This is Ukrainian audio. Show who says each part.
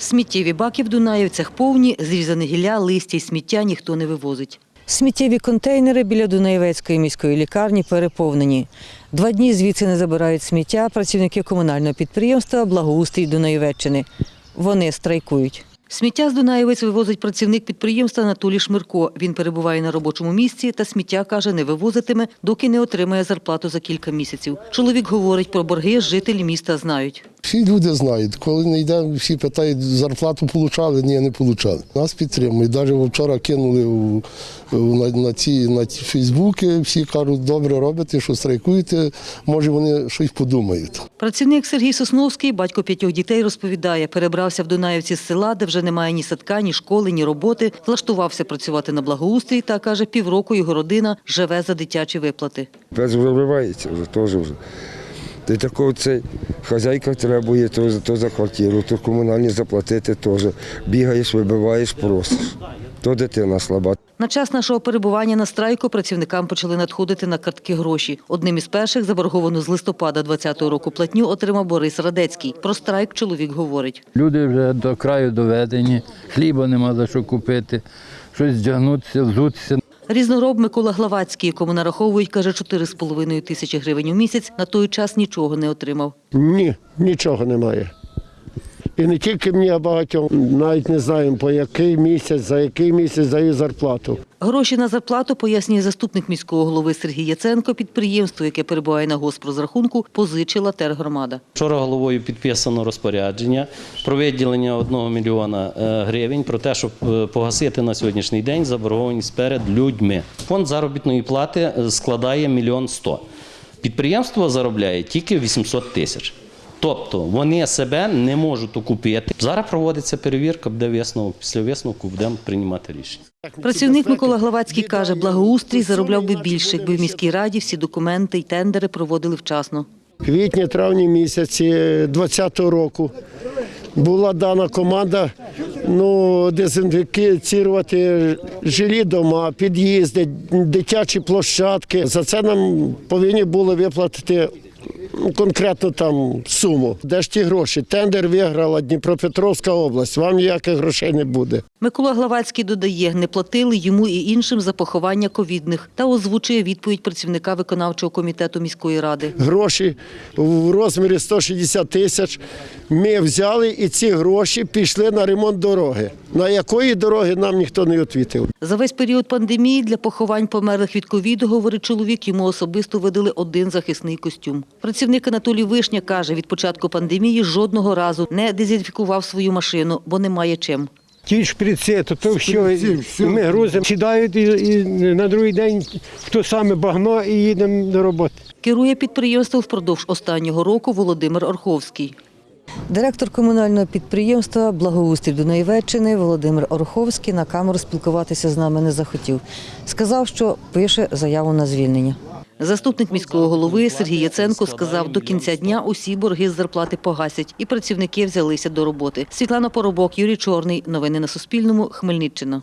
Speaker 1: Сміттєві баки в Дунаївцях повні, зрізане гілля, листя й сміття ніхто не вивозить. Сміттєві контейнери біля Дунаєвецької міської лікарні переповнені. Два дні звідси не забирають сміття працівники комунального підприємства Благоустрій Дунаєвеччини. Вони страйкують. Сміття з Дунаєвець вивозить працівник підприємства Анатолій Шмирко. Він перебуває на робочому місці та сміття, каже, не вивозитиме, доки не отримає зарплату за кілька місяців. Чоловік говорить про борги, жителі міста знають.
Speaker 2: Всі люди знають, коли не йдемо, всі питають, зарплату получали, ні, не получали. Нас підтримують. Навіть вчора кинули у- на, на ці на ті Фейсбуки, всі кажуть, добре робите, що страйкуєте, може вони щось подумають.
Speaker 1: Працівник Сергій Сосновський, батько п'ятьох дітей, розповідає, перебрався в Дунаївці з села, де вже немає ні садка, ні школи, ні роботи. Влаштувався працювати на благоустрій та каже, півроку його родина живе за дитячі виплати.
Speaker 3: Без вибивається вже теж вже. Ти такого цей хазяйка требує то, за- то за квартиру, то комунальні заплатити теж. Бігаєш, вибиваєш, просиш. То дитина слаба.
Speaker 1: На час нашого перебування на страйку працівникам почали надходити на картки гроші. Одним із перших заборговану з листопада 2020 року платню отримав Борис Радецький. Про страйк чоловік говорить.
Speaker 4: Люди вже до краю доведені, хліба нема за що купити, щось вдягнутися, взутися.
Speaker 1: Різнороб Микола Главацький, якому нараховують, каже, 4,5 тисячі гривень у місяць, на той час нічого не отримав.
Speaker 5: Ні, нічого немає. І не тільки мені, а багатьом. Навіть не знаємо, по який місяць, за який місяць даю зарплату.
Speaker 1: Гроші на зарплату, пояснює заступник міського голови Сергій Яценко, підприємство, яке перебуває на госпрозрахунку, позичила тергромада.
Speaker 6: Вчора головою підписано розпорядження про виділення 1 мільйона е, гривень про те, щоб е, погасити на сьогоднішній день заборгованість перед людьми. Фонд заробітної плати е, складає мільйон сто. Підприємство заробляє тільки 800 тисяч. Тобто вони себе не можуть окупити. Зараз проводиться перевірка, буде висновок. Після висновку будемо приймати рішення.
Speaker 1: Працівник Микола Главацький каже, благоустрій заробляв би більше, якби в міській раді всі документи й тендери проводили вчасно.
Speaker 5: квітні, травні місяці 2020 року була дана команда ну, дезінфікувати жилі дома, під'їзди, дитячі площадки. За це нам повинні були виплатити конкретну там суму. Де ж ті гроші? Тендер виграла Дніпропетровська область. Вам ніяких грошей не буде.
Speaker 1: Микола Главацький додає, не платили йому і іншим за поховання ковідних та озвучує відповідь працівника виконавчого комітету міської ради.
Speaker 5: Гроші в розмірі 160 тисяч ми взяли і ці гроші пішли на ремонт дороги. На якої дороги нам ніхто не відповів.
Speaker 1: За весь період пандемії для поховань померлих від ковіду, говорить чоловік, йому особисто видали один захисний костюм. Працівник Анатолій Вишня каже, від початку пандемії жодного разу не дезінфікував свою машину, бо немає чим.
Speaker 7: Ті шприци, то, то все, ми грузимо, сідають і, і на другий день хто саме багно і їдемо до роботи.
Speaker 1: Керує підприємством впродовж останнього року Володимир Орховський. Директор комунального підприємства Благоустрій Дунаєвеччини Володимир Орховський на камеру спілкуватися з нами не захотів. Сказав, що пише заяву на звільнення. Заступник міського голови Сергій Яценко сказав, до кінця дня усі борги з зарплати погасять, і працівники взялися до роботи. Світлана Поробок, Юрій Чорний. Новини на Суспільному. Хмельниччина.